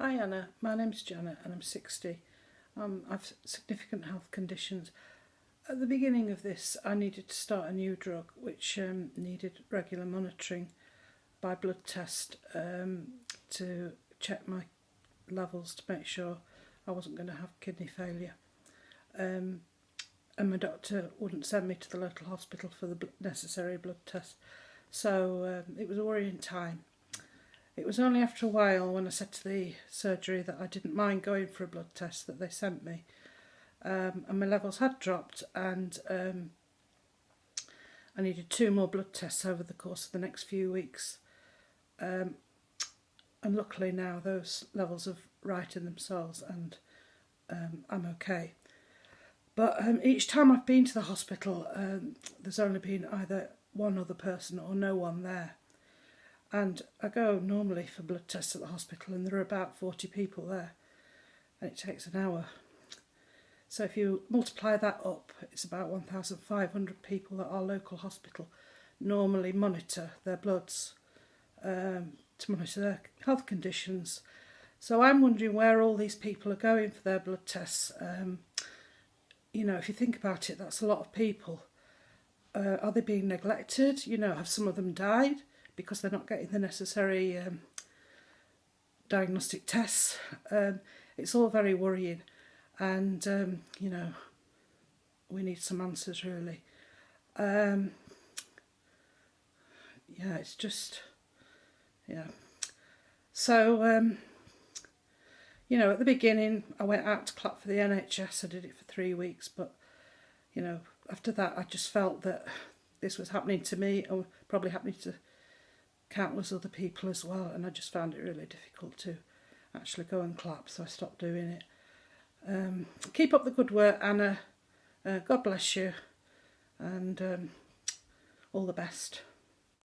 Hi Anna, my name's Janet and I'm 60. Um, I've significant health conditions. At the beginning of this I needed to start a new drug which um, needed regular monitoring by blood test um, to check my levels to make sure I wasn't going to have kidney failure. Um, and my doctor wouldn't send me to the local hospital for the necessary blood test. So um, it was a worrying time. It was only after a while when I said to the surgery that I didn't mind going for a blood test that they sent me. Um, and my levels had dropped and um, I needed two more blood tests over the course of the next few weeks. Um, and luckily now those levels have righted themselves and um, I'm okay. But um, each time I've been to the hospital, um, there's only been either one other person or no one there and I go normally for blood tests at the hospital and there are about 40 people there and it takes an hour. So if you multiply that up, it's about 1,500 people at our local hospital normally monitor their bloods um, to monitor their health conditions. So I'm wondering where all these people are going for their blood tests. Um, you know, if you think about it, that's a lot of people. Uh, are they being neglected? You know, have some of them died? Because they're not getting the necessary um, diagnostic tests. Um, it's all very worrying and, um, you know, we need some answers really. Um, yeah, it's just, yeah. So, um, you know, at the beginning I went out to clap for the NHS, I did it for three weeks, but, you know, after that I just felt that this was happening to me or probably happening to countless other people as well and I just found it really difficult to actually go and clap so I stopped doing it. Um, keep up the good work Anna, uh, God bless you and um, all the best.